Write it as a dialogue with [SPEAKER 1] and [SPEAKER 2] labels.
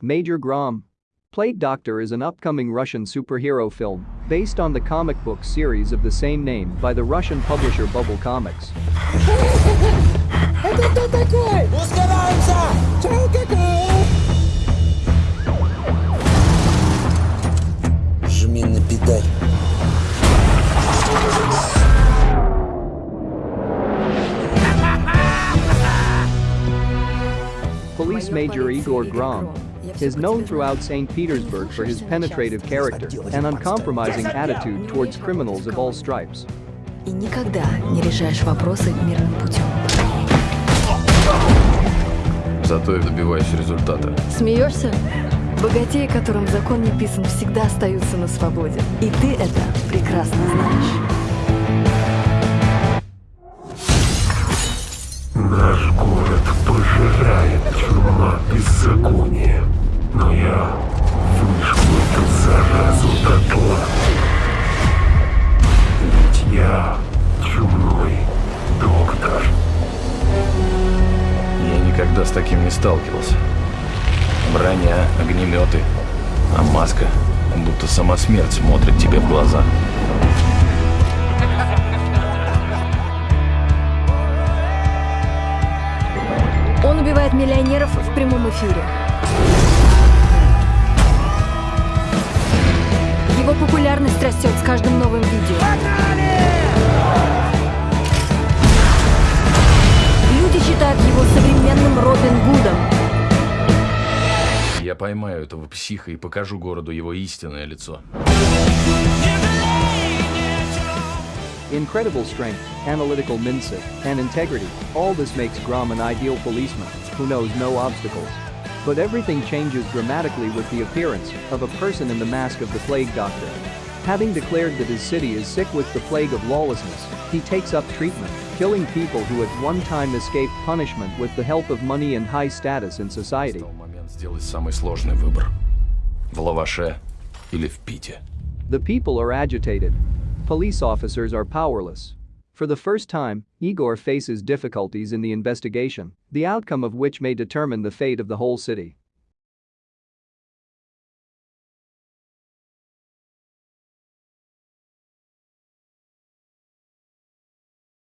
[SPEAKER 1] Major Grom. Plague Doctor is an upcoming Russian superhero film based on the comic book series of the same name by the Russian publisher Bubble Comics. Police Major Igor Grom is known throughout St. Petersburg for his penetrative character and uncompromising attitude towards criminals of all stripes.
[SPEAKER 2] И никогда не решаешь вопросы мирным путем.
[SPEAKER 3] Зато я добиваюсь результата.
[SPEAKER 2] Смеешься? Богатеи, которым закон не писан, всегда остаются на свободе. И ты это прекрасно знаешь.
[SPEAKER 3] С таким не сталкивался. Броня, огнеметы, а маска будто сама смерть смотрит тебе в глаза.
[SPEAKER 2] Он убивает миллионеров в прямом эфире. Его популярность растет с каждым новым видео.
[SPEAKER 3] поймаю этого психа и покажу городу его истинное лицо.
[SPEAKER 1] Incredible strength, analytical mindset, and integrity, all this makes Grom an ideal policeman who knows no obstacles. But everything changes dramatically with the appearance of a person in the mask of the plague doctor. Having declared that his city is sick with the plague of lawlessness, he takes up treatment, killing people who at one time escaped punishment with the help of money and high status in society.
[SPEAKER 3] Настал момент сделать самый сложный выбор. В лаваше или в пите.
[SPEAKER 1] The people are agitated. Police officers are powerless. For the first time, Igor faces difficulties in the investigation, the outcome of which may determine the fate of the whole city.